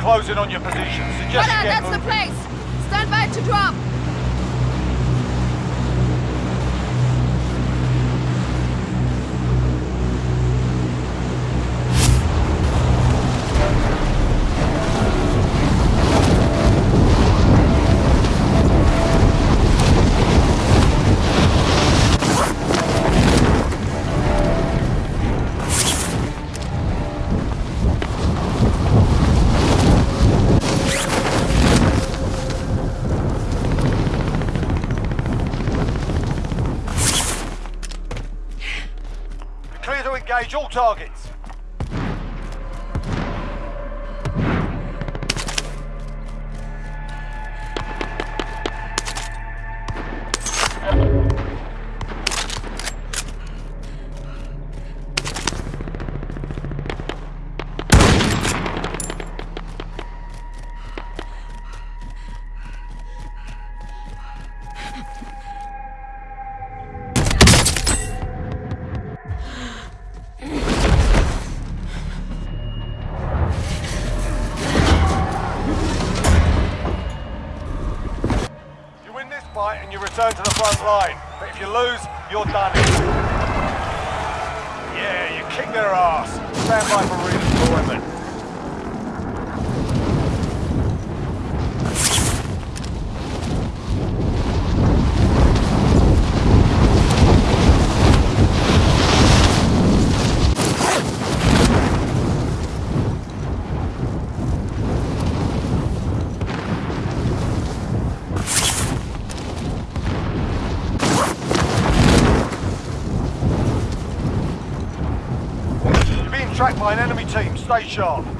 closing on your position. targets. line. But if you lose, you're done. Yeah, you kick their ass. Stand by for Stay sharp.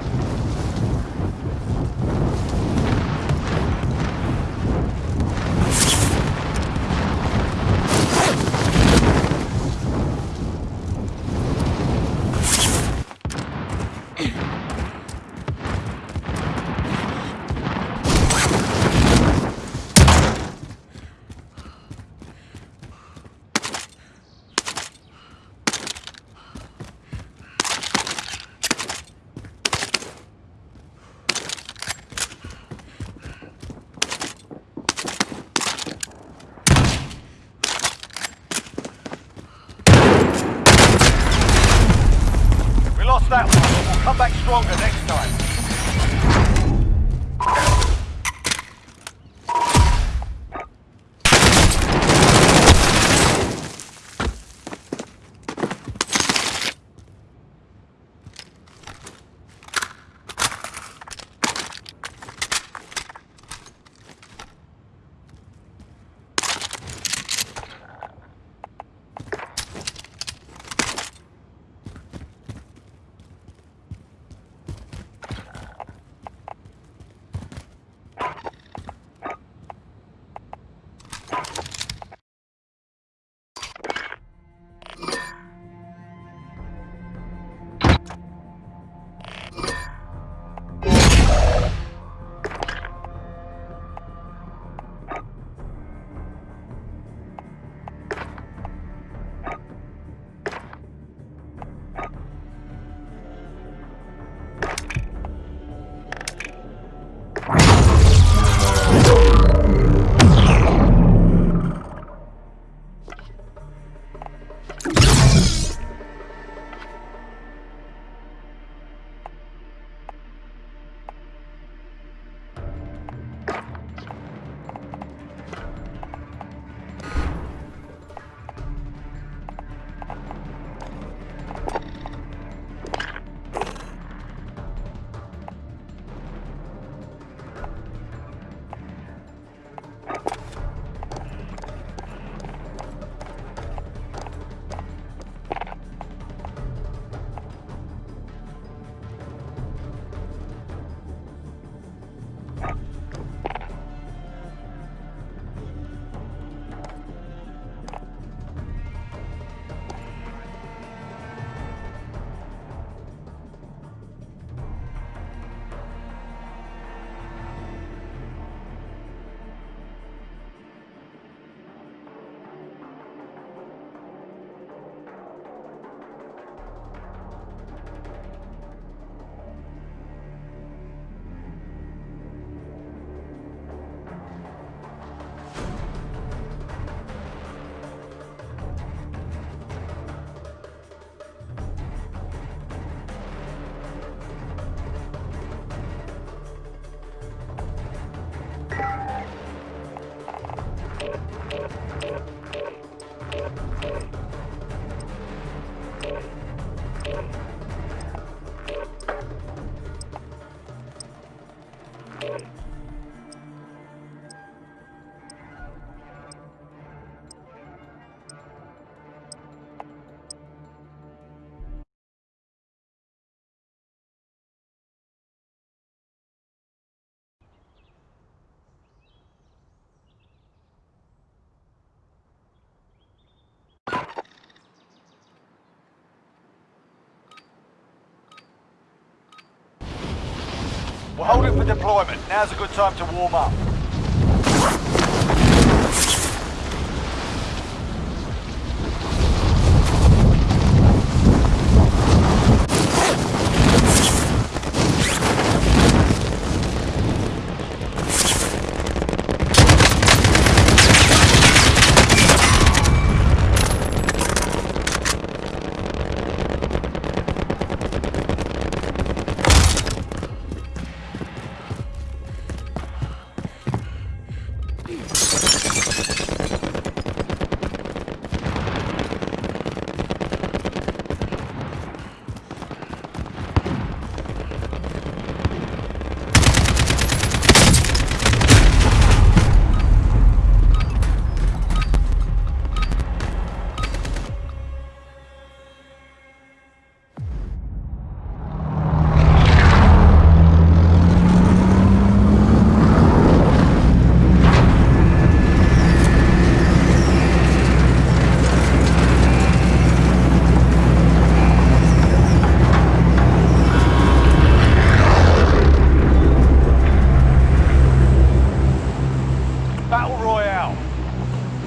We'll hold it for deployment. Now's a good time to warm up.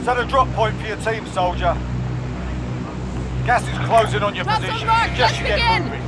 Set a drop point for your team, soldier. Gas is closing on your on position. Suggest you get moving.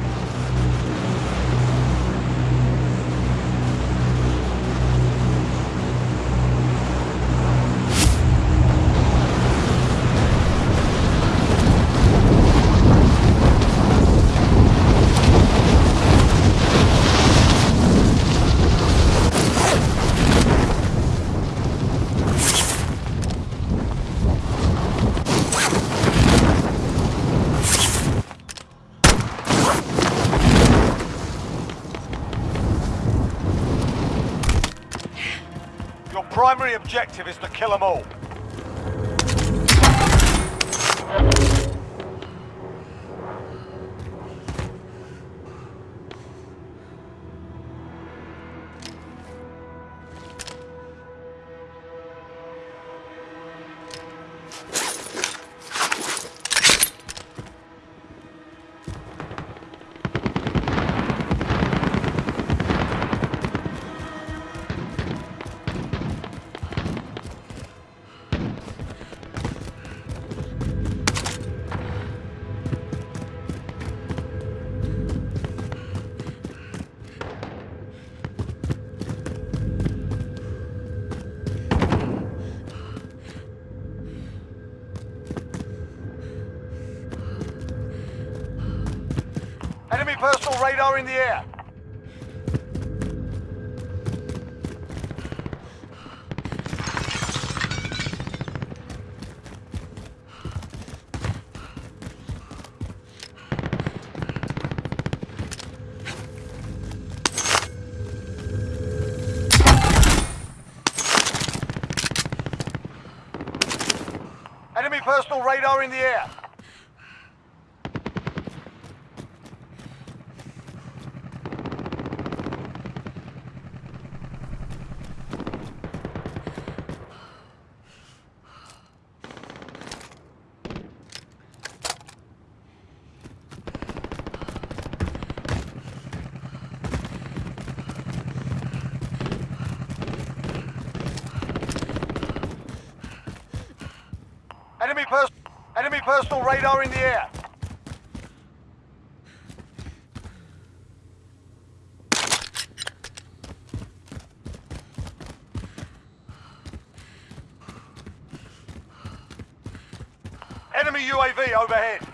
Your primary objective is to kill them all. Radar in the air. Enemy personal radar in the air. Enemy pers- enemy personal radar in the air. Enemy UAV overhead.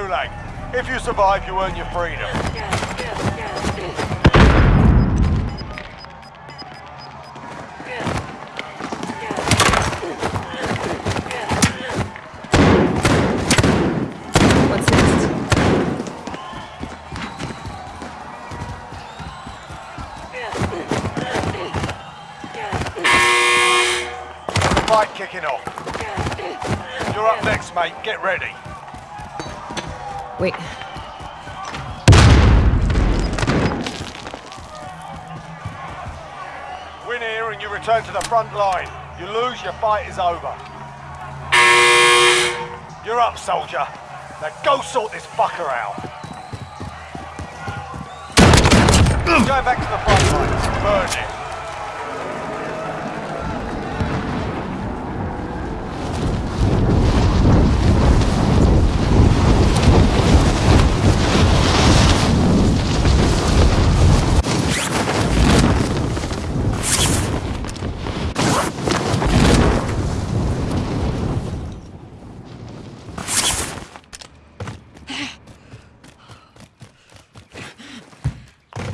Gulag. If you survive, you earn your freedom. What's next? Fight kicking off. You're up next, mate. Get ready. Wait. Win here and you return to the front line. You lose, your fight is over. You're up, soldier. Now go sort this fucker out. Going back to the front line. Burn it.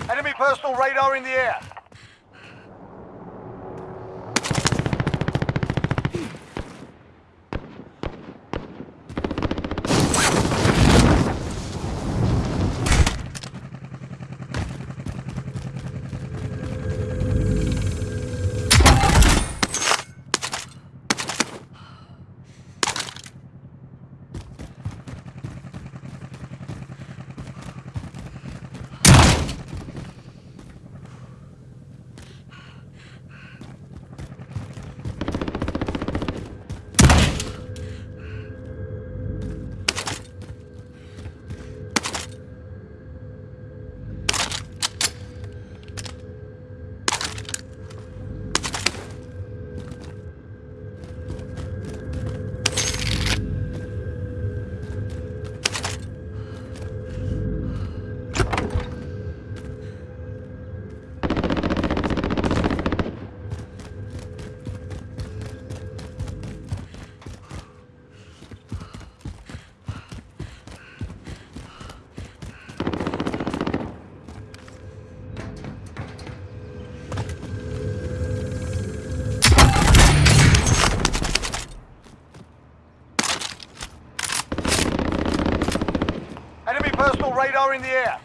Enemy personal radar in the air. Personal in the air.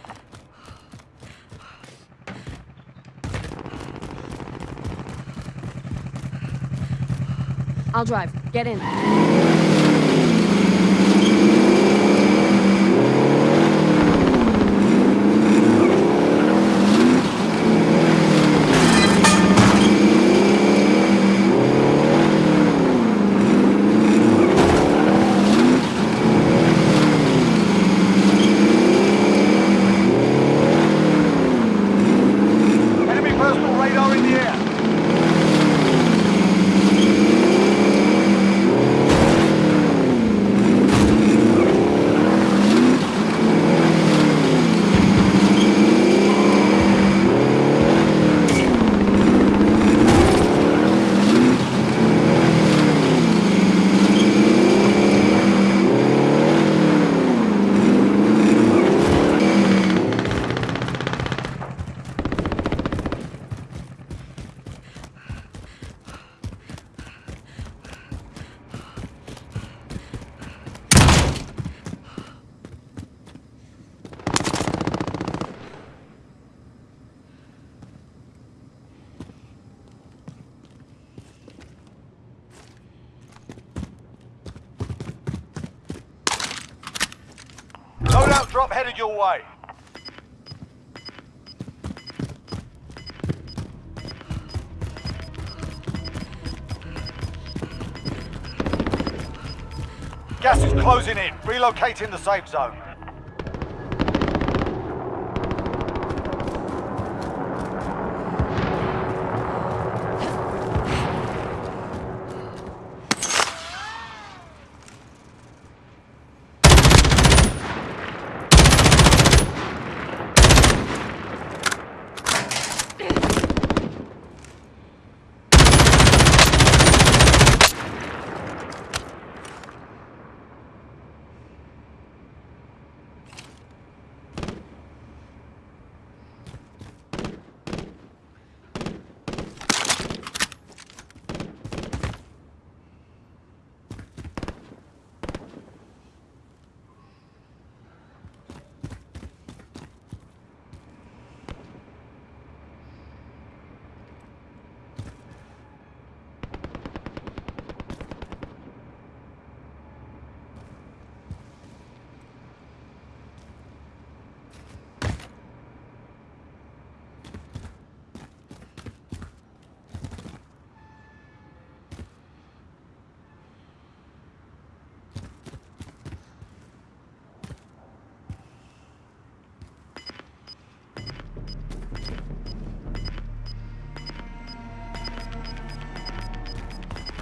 I'll drive. Get in. Enemy personal radar in the air. Loadout drop headed your way. Gas is closing in. Relocating the safe zone.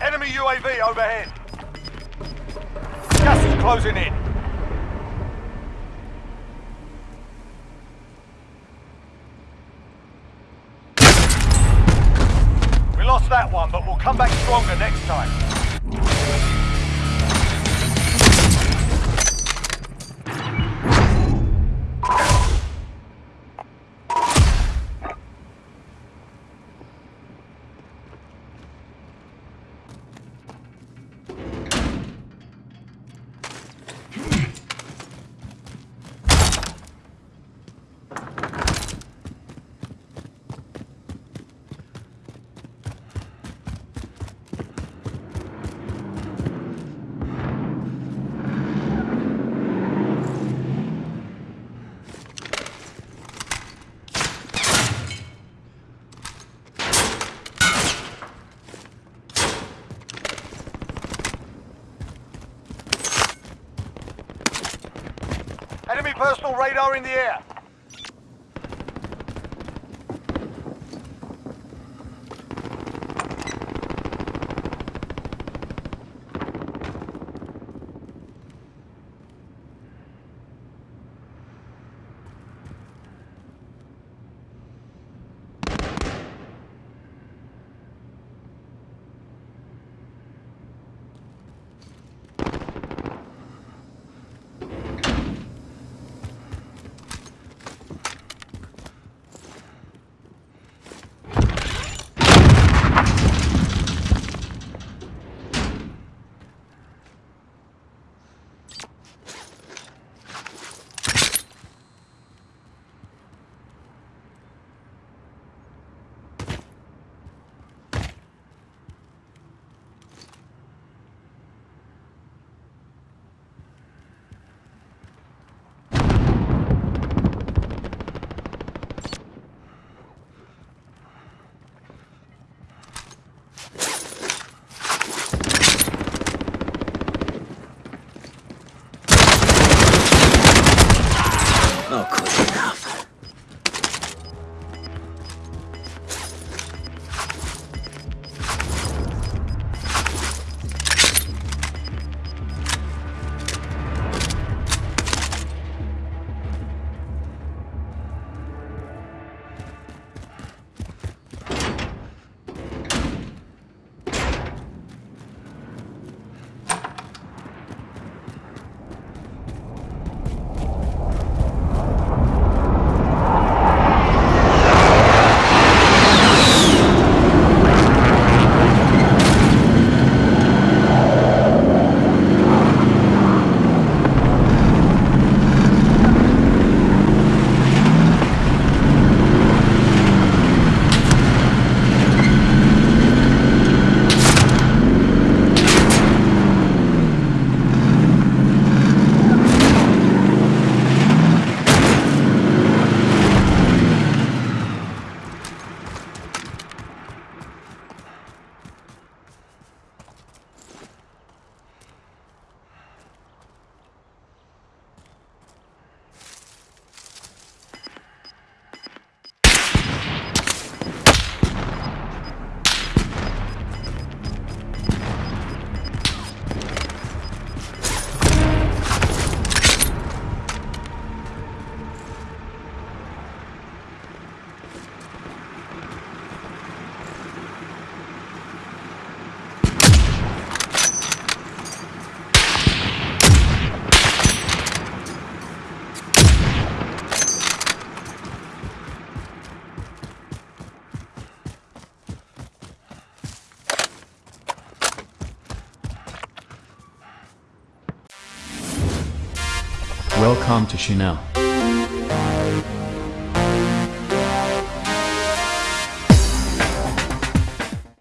Enemy UAV overhead. Gas is closing in. We lost that one, but we'll come back stronger next time. Personal radar in the air. のこだ Welcome to Chanel.